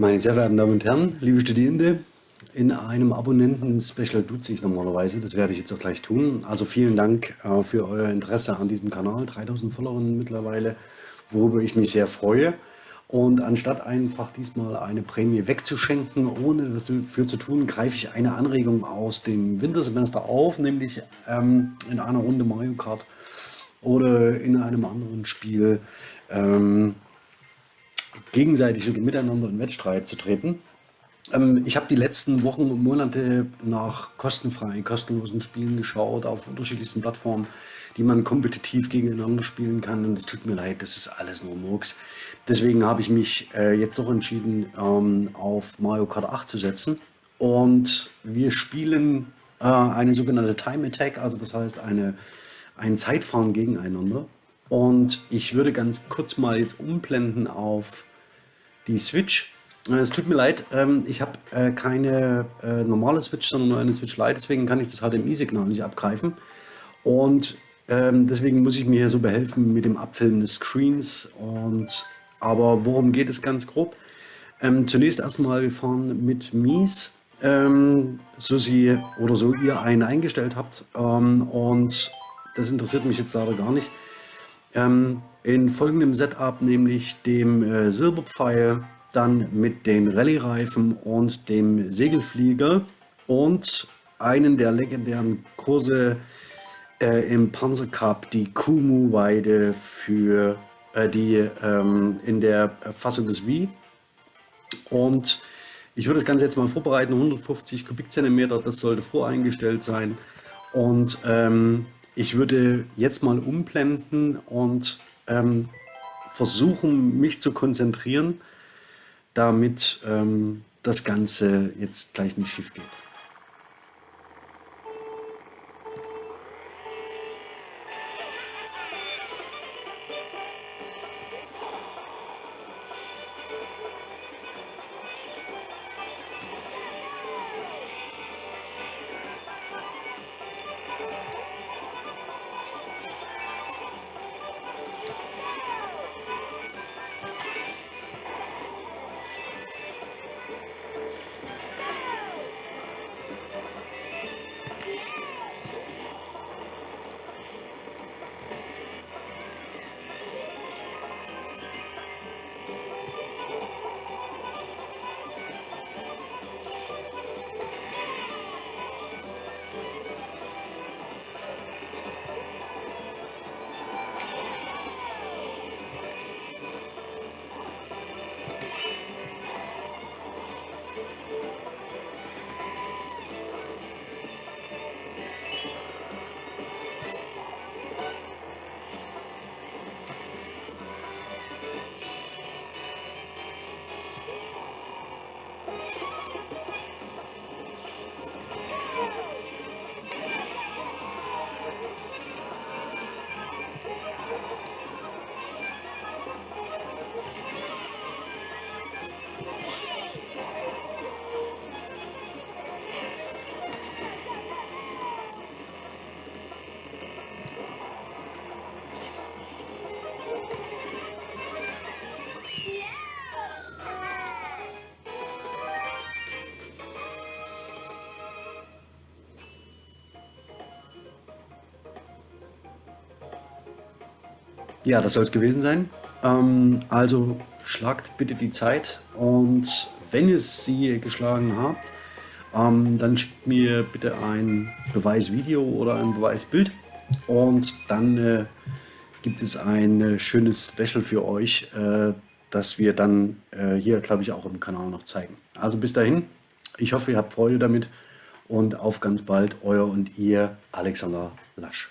Meine sehr verehrten Damen und Herren, liebe Studierende, in einem Abonnenten-Special duze ich normalerweise, das werde ich jetzt auch gleich tun. Also vielen Dank äh, für euer Interesse an diesem Kanal, 3000 Follower mittlerweile, worüber ich mich sehr freue. Und anstatt einfach diesmal eine Prämie wegzuschenken, ohne was dafür zu tun, greife ich eine Anregung aus dem Wintersemester auf, nämlich ähm, in einer Runde Mario Kart oder in einem anderen Spiel ähm, gegenseitig oder miteinander in Wettstreit zu treten. Ähm, ich habe die letzten Wochen und Monate nach kostenfreien, kostenlosen Spielen geschaut auf unterschiedlichsten Plattformen, die man kompetitiv gegeneinander spielen kann. Und es tut mir leid, das ist alles nur Murks. Deswegen habe ich mich äh, jetzt doch entschieden, ähm, auf Mario Kart 8 zu setzen. Und wir spielen äh, eine sogenannte Time Attack, also das heißt eine, ein Zeitfahren gegeneinander. Und ich würde ganz kurz mal jetzt umblenden auf die Switch. Äh, es tut mir leid, ähm, ich habe äh, keine äh, normale Switch, sondern nur eine Switch Lite, deswegen kann ich das HDMI-Signal nicht abgreifen. Und ähm, deswegen muss ich mir hier so behelfen mit dem Abfilmen des Screens. Und, aber worum geht es ganz grob? Ähm, zunächst erstmal, wir fahren mit Mies, so sie oder so ihr einen eingestellt habt. Und das interessiert mich jetzt leider gar nicht. Ähm, in folgendem Setup, nämlich dem äh, Silberpfeil, dann mit den Rallye-Reifen und dem Segelflieger und einen der legendären Kurse äh, im Panzercup, die Kumu-Weide für äh, die ähm, in der Fassung des Wii. Und ich würde das Ganze jetzt mal vorbereiten, 150 Kubikzentimeter, das sollte voreingestellt sein. Und ähm, ich würde jetzt mal umblenden und ähm, versuchen, mich zu konzentrieren, damit ähm, das Ganze jetzt gleich nicht schief geht. Ja, das soll es gewesen sein. Ähm, also schlagt bitte die Zeit und wenn ihr sie geschlagen habt, ähm, dann schickt mir bitte ein Beweisvideo oder ein Beweisbild und dann äh, gibt es ein äh, schönes Special für euch, äh, das wir dann äh, hier, glaube ich, auch im Kanal noch zeigen. Also bis dahin, ich hoffe, ihr habt Freude damit und auf ganz bald, euer und ihr Alexander Lasch.